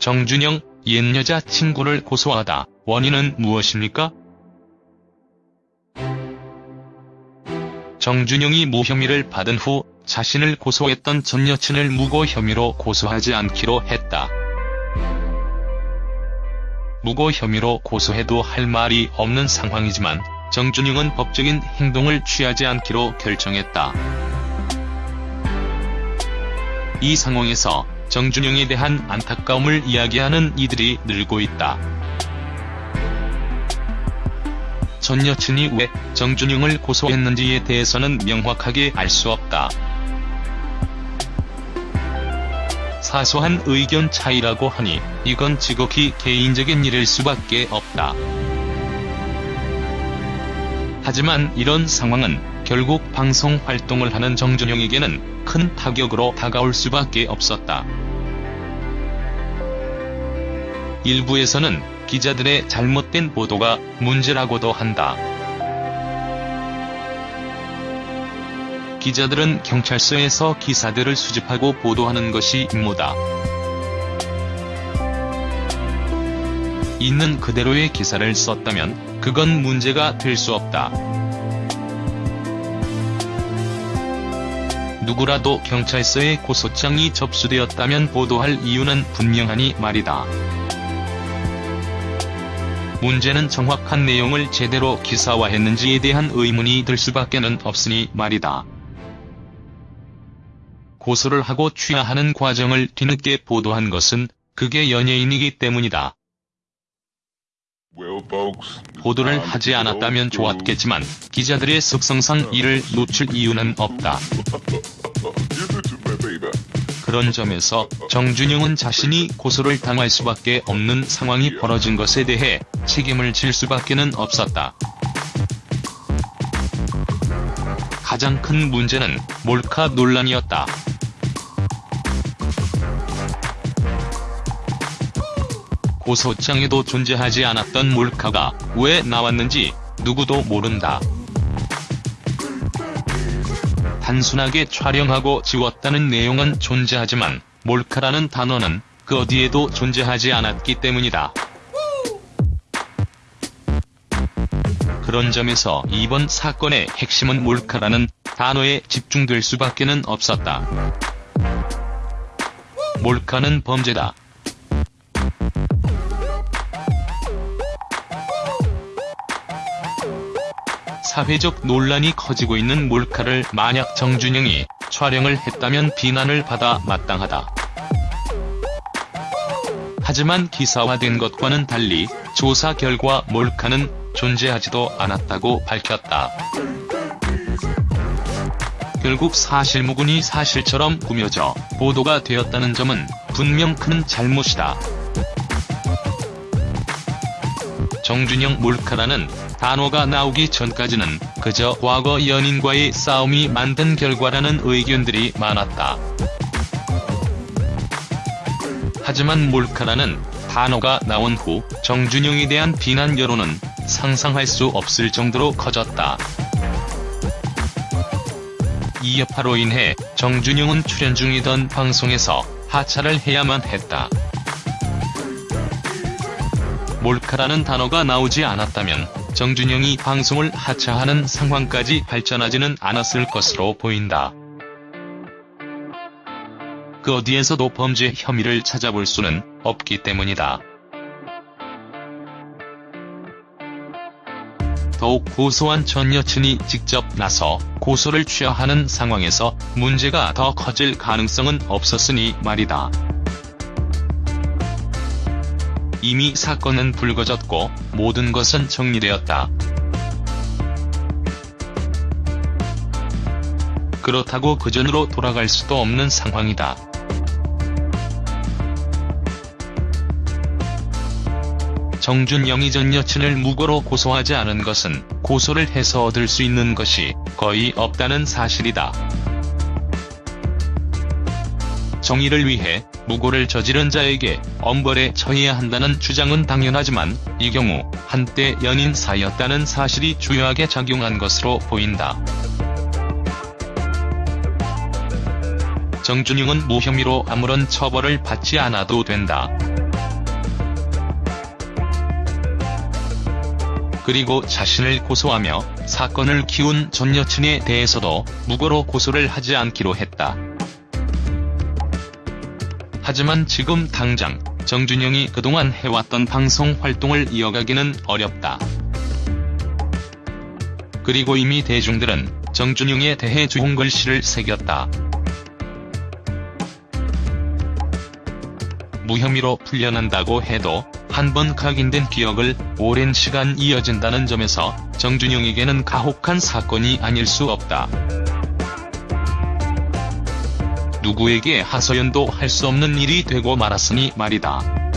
정준영, 옛 여자 친구를 고소하다. 원인은 무엇입니까? 정준영이 무혐의를 받은 후 자신을 고소했던 전 여친을 무고 혐의로 고소하지 않기로 했다. 무고 혐의로 고소해도 할 말이 없는 상황이지만 정준영은 법적인 행동을 취하지 않기로 결정했다. 이 상황에서 정준영에 대한 안타까움을 이야기하는 이들이 늘고 있다. 전 여친이 왜 정준영을 고소했는지에 대해서는 명확하게 알 수 없다. 사소한 의견 차이라고 하니 이건 지극히 개인적인 일일 수밖에 없다. 하지만 이런 상황은 결국 방송 활동을 하는 정준영에게는 큰 타격으로 다가올 수밖에 없었다. 일부에서는 기자들의 잘못된 보도가 문제라고도 한다. 기자들은 경찰서에서 기사들을 수집하고 보도하는 것이 임무다. 있는 그대로의 기사를 썼다면 그건 문제가 될 수 없다. 누구라도 경찰서에 고소장이 접수되었다면 보도할 이유는 분명하니 말이다. 문제는 정확한 내용을 제대로 기사화했는지에 대한 의문이 들 수밖에는 없으니 말이다. 고소를 하고 취하하는 과정을 뒤늦게 보도한 것은 그게 연예인이기 때문이다. 보도를 하지 않았다면 좋았겠지만 기자들의 습성상 이를 놓칠 이유는 없다. 그런 점에서 정준영은 자신이 고소를 당할 수밖에 없는 상황이 벌어진 것에 대해 책임을 질 수밖에는 없었다. 가장 큰 문제는 몰카 논란이었다. 고소장에도 존재하지 않았던 몰카가 왜 나왔는지 누구도 모른다. 단순하게 촬영하고 지웠다는 내용은 존재하지만 몰카라는 단어는 그 어디에도 존재하지 않았기 때문이다. 그런 점에서 이번 사건의 핵심은 몰카라는 단어에 집중될 수밖에는 없었다. 몰카는 범죄다. 사회적 논란이 커지고 있는 몰카를 만약 정준영이 촬영을 했다면 비난을 받아 마땅하다. 하지만 기사화된 것과는 달리 조사 결과 몰카는 존재하지도 않았다고 밝혔다. 결국 사실무근이 사실처럼 꾸며져 보도가 되었다는 점은 분명 큰 잘못이다. 정준영 몰카라는 단어가 나오기 전까지는 그저 과거 연인과의 싸움이 만든 결과라는 의견들이 많았다. 하지만 몰카라는 단어가 나온 후 정준영에 대한 비난 여론은 상상할 수 없을 정도로 커졌다. 이 여파로 인해 정준영은 출연 중이던 방송에서 하차를 해야만 했다. 몰카라는 단어가 나오지 않았다면 정준영이 방송을 하차하는 상황까지 발전하지는 않았을 것으로 보인다. 그 어디에서도 범죄 혐의를 찾아볼 수는 없기 때문이다. 더욱 고소한 전 여친이 직접 나서 고소를 취하하는 상황에서 문제가 더 커질 가능성은 없었으니 말이다. 이미 사건은 불거졌고 모든 것은 정리되었다. 그렇다고 그전으로 돌아갈 수도 없는 상황이다. 정준영이 전 여친을 무고로 고소하지 않은 것은 고소를 해서 얻을 수 있는 것이 거의 없다는 사실이다. 정의를 위해 무고를 저지른 자에게 엄벌에 처해야 한다는 주장은 당연하지만 이 경우 한때 연인 사이였다는 사실이 주요하게 작용한 것으로 보인다. 정준영은 무혐의로 아무런 처벌을 받지 않아도 된다. 그리고 자신을 고소하며 사건을 키운 전 여친에 대해서도 무고로 고소를 하지 않기로 했다. 하지만 지금 당장 정준영이 그동안 해왔던 방송 활동을 이어가기는 어렵다. 그리고 이미 대중들은 정준영에 대해 좋은 글씨를 새겼다. 무혐의로 풀려난다고 해도 한 번 각인된 기억을 오랜 시간 이어진다는 점에서 정준영에게는 가혹한 사건이 아닐 수 없다. 누구에게 하소연도 할 수 없는 일이 되고 말았으니 말이다.